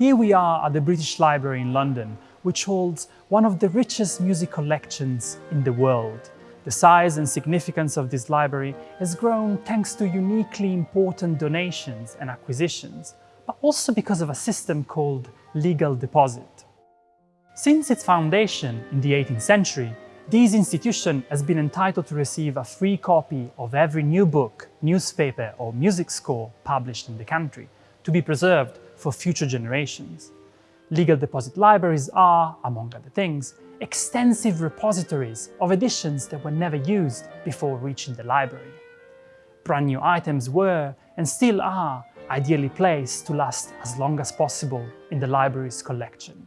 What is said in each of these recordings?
Here we are at the British Library in London, which holds one of the richest music collections in the world. The size and significance of this library has grown thanks to uniquely important donations and acquisitions, but also because of a system called legal deposit. Since its foundation in the 18th century, this institution has been entitled to receive a free copy of every new book, newspaper or music score published in the country, to be preserved for future generations. Legal deposit libraries are, among other things, extensive repositories of editions that were never used before reaching the library. Brand new items were, and still are, ideally placed to last as long as possible in the library's collection.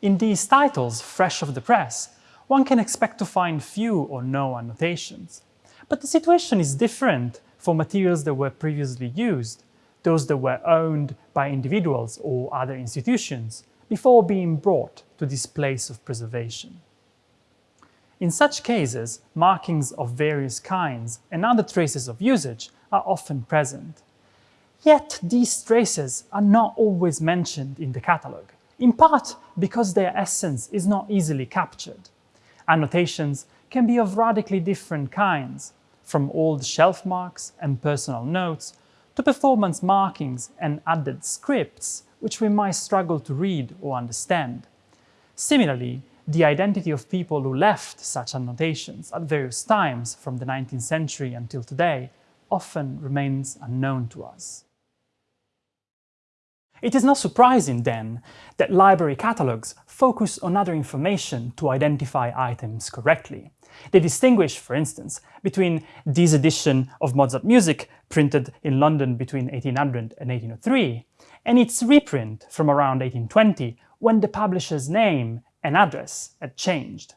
In these titles, fresh off the press, one can expect to find few or no annotations. But the situation is different for materials that were previously used, those that were owned by individuals or other institutions, before being brought to this place of preservation. In such cases, markings of various kinds and other traces of usage are often present. Yet these traces are not always mentioned in the catalogue, in part because their essence is not easily captured. Annotations can be of radically different kinds, from old shelf marks and personal notes to performance markings and added scripts which we might struggle to read or understand. Similarly, the identity of people who left such annotations at various times from the 19th century until today often remains unknown to us. It is not surprising, then, that library catalogues focus on other information to identify items correctly. They distinguish, for instance, between this edition of Mozart music printed in London between 1800 and 1803 and its reprint from around 1820 when the publisher's name and address had changed.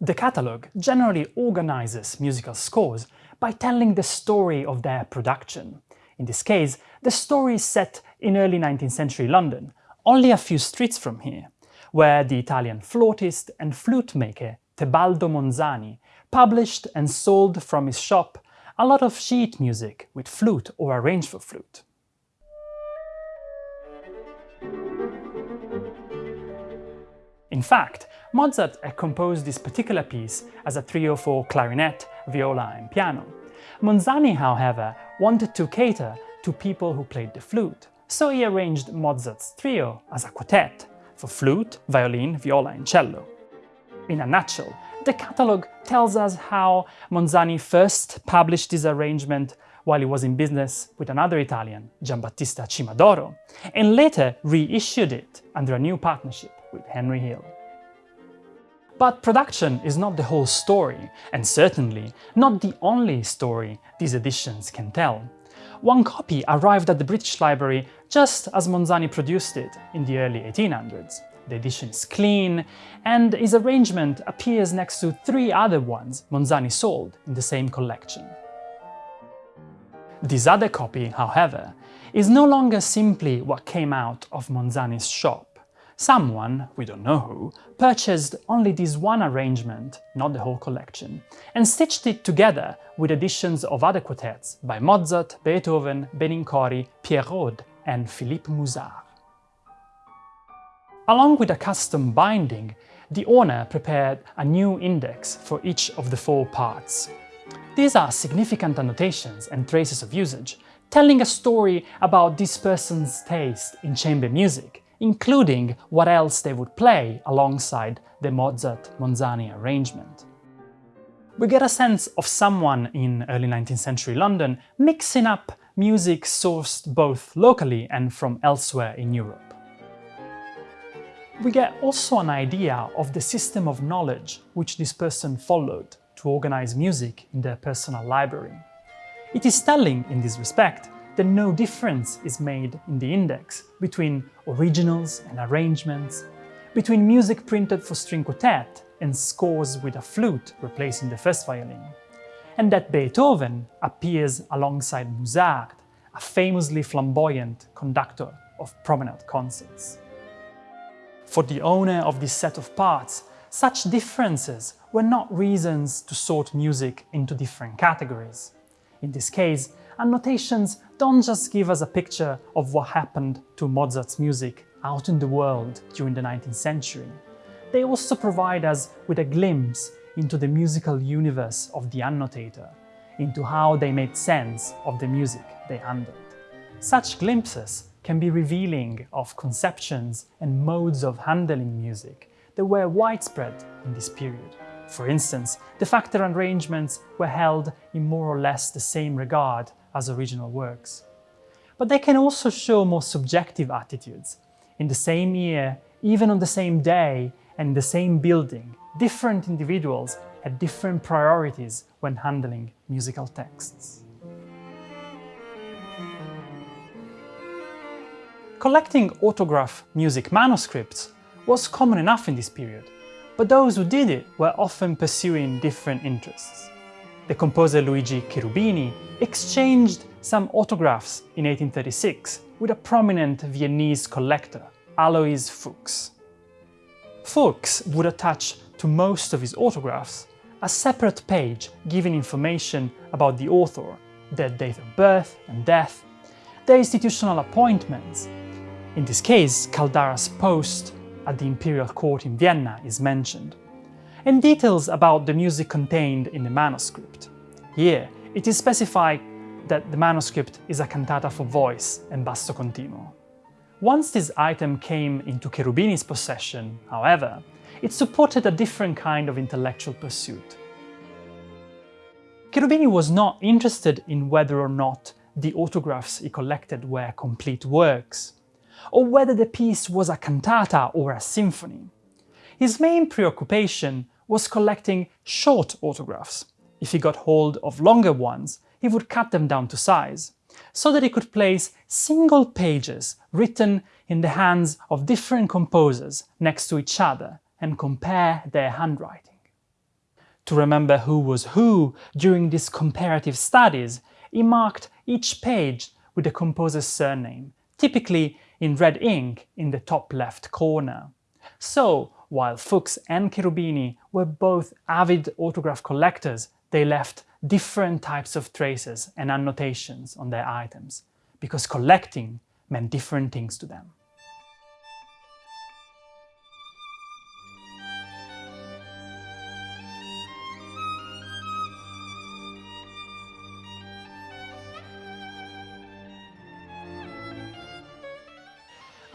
The catalogue generally organizes musical scores by telling the story of their production, in this case, the story is set in early 19th century London, only a few streets from here, where the Italian flautist and flute maker Tebaldo Monzani published and sold from his shop a lot of sheet music with flute or arranged for flute. In fact, Mozart had composed this particular piece as a trio for clarinet, viola and piano, Monzani, however, wanted to cater to people who played the flute, so he arranged Mozart's trio as a quartet for flute, violin, viola and cello. In a nutshell, the catalogue tells us how Monzani first published this arrangement while he was in business with another Italian, Giambattista Cimadoro, and later reissued it under a new partnership with Henry Hill. But production is not the whole story, and certainly not the only story these editions can tell. One copy arrived at the British Library just as Monzani produced it in the early 1800s. The edition is clean, and his arrangement appears next to three other ones Monzani sold in the same collection. This other copy, however, is no longer simply what came out of Monzani's shop. Someone, we don't know who, purchased only this one arrangement, not the whole collection, and stitched it together with editions of other quartets by Mozart, Beethoven, Benincori, Pierre Rode and Philippe Musard. Along with a custom binding, the owner prepared a new index for each of the four parts. These are significant annotations and traces of usage, telling a story about this person's taste in chamber music, including what else they would play alongside the Mozart-Monzani arrangement. We get a sense of someone in early 19th century London mixing up music sourced both locally and from elsewhere in Europe. We get also an idea of the system of knowledge which this person followed to organize music in their personal library. It is telling in this respect then no difference is made in the index between originals and arrangements, between music printed for string quartet and scores with a flute replacing the first violin, and that Beethoven appears alongside Musard, a famously flamboyant conductor of promenade concerts. For the owner of this set of parts, such differences were not reasons to sort music into different categories. In this case, annotations don't just give us a picture of what happened to Mozart's music out in the world during the 19th century. They also provide us with a glimpse into the musical universe of the annotator, into how they made sense of the music they handled. Such glimpses can be revealing of conceptions and modes of handling music that were widespread in this period. For instance, the factor arrangements were held in more or less the same regard as original works. But they can also show more subjective attitudes. In the same year, even on the same day and in the same building, different individuals had different priorities when handling musical texts. Collecting autograph music manuscripts was common enough in this period, but those who did it were often pursuing different interests. The composer Luigi Cherubini exchanged some autographs in 1836 with a prominent Viennese collector, Alois Fuchs. Fuchs would attach to most of his autographs a separate page giving information about the author, their date of birth and death, their institutional appointments, in this case, Caldara's post at the imperial court in Vienna is mentioned, and details about the music contained in the manuscript. Here, it is specified that the manuscript is a cantata for voice and basso continuo. Once this item came into Cherubini's possession, however, it supported a different kind of intellectual pursuit. Cherubini was not interested in whether or not the autographs he collected were complete works or whether the piece was a cantata or a symphony. His main preoccupation was collecting short autographs. If he got hold of longer ones, he would cut them down to size, so that he could place single pages written in the hands of different composers next to each other and compare their handwriting. To remember who was who during these comparative studies, he marked each page with the composer's surname, typically in red ink in the top left corner. So, while Fuchs and Cherubini were both avid autograph collectors, they left different types of traces and annotations on their items, because collecting meant different things to them.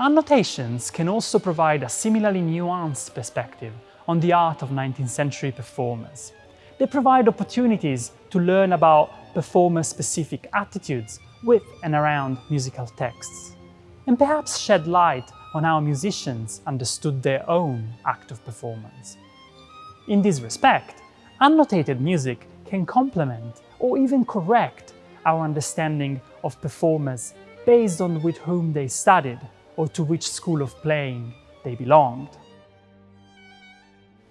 Annotations can also provide a similarly nuanced perspective on the art of 19th century performers. They provide opportunities to learn about performer-specific attitudes with and around musical texts, and perhaps shed light on how musicians understood their own act of performance. In this respect, annotated music can complement or even correct our understanding of performers based on with whom they studied or to which school of playing they belonged.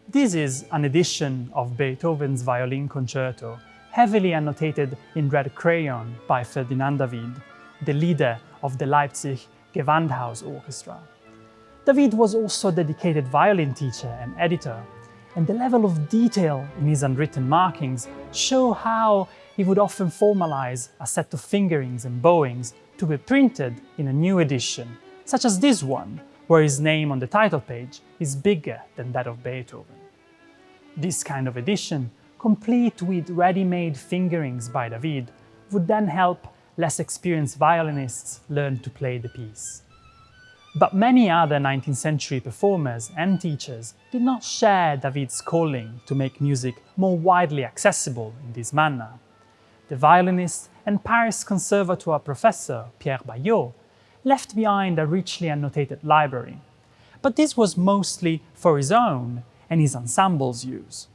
This is an edition of Beethoven's Violin Concerto, heavily annotated in red crayon by Ferdinand David, the leader of the Leipzig Gewandhaus Orchestra. David was also a dedicated violin teacher and editor, and the level of detail in his unwritten markings show how he would often formalize a set of fingerings and bowings to be printed in a new edition such as this one, where his name on the title page is bigger than that of Beethoven. This kind of edition, complete with ready-made fingerings by David, would then help less experienced violinists learn to play the piece. But many other 19th century performers and teachers did not share David's calling to make music more widely accessible in this manner. The violinist and Paris Conservatoire professor Pierre Baillot left behind a richly annotated library, but this was mostly for his own and his ensemble's use.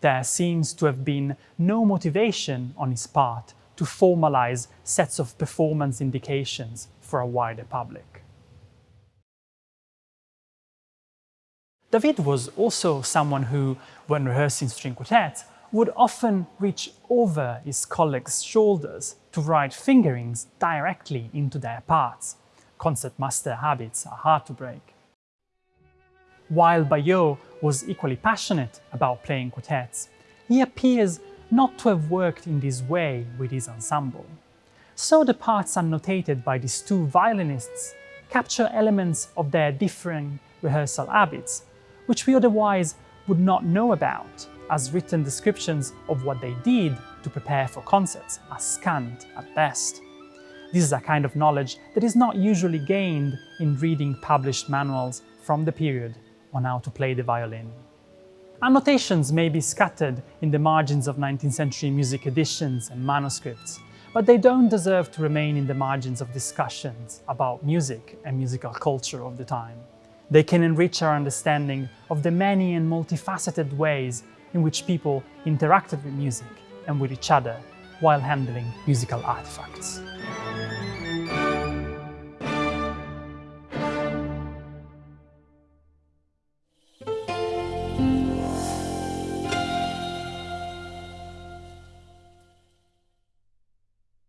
There seems to have been no motivation on his part to formalize sets of performance indications for a wider public. David was also someone who, when rehearsing string quartets, would often reach over his colleagues' shoulders to write fingerings directly into their parts, concertmaster habits are hard to break. While Baillot was equally passionate about playing quartets, he appears not to have worked in this way with his ensemble. so the parts annotated by these two violinists capture elements of their differing rehearsal habits, which we otherwise would not know about, as written descriptions of what they did to prepare for concerts are scant at best. This is a kind of knowledge that is not usually gained in reading published manuals from the period on how to play the violin. Annotations may be scattered in the margins of 19th century music editions and manuscripts, but they don't deserve to remain in the margins of discussions about music and musical culture of the time. They can enrich our understanding of the many and multifaceted ways in which people interacted with music and with each other while handling musical artifacts.